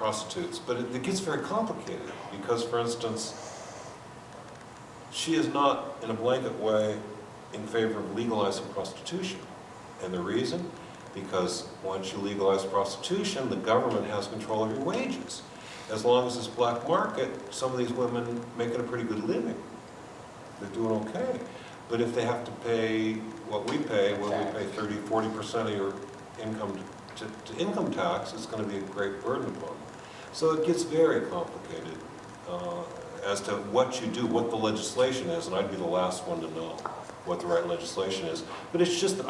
prostitutes, but it, it gets very complicated because, for instance, she is not in a blanket way in favor of legalizing prostitution. And the reason? Because once you legalize prostitution, the government has control of your wages. As long as it's black market, some of these women making a pretty good living. They're doing okay. But if they have to pay what we pay, where we pay 30, 40% of your income to, to income tax, it's gonna be a great burden upon them. So it gets very complicated uh, as to what you do, what the legislation is, and I'd be the last one to know what the right legislation is. But it's just I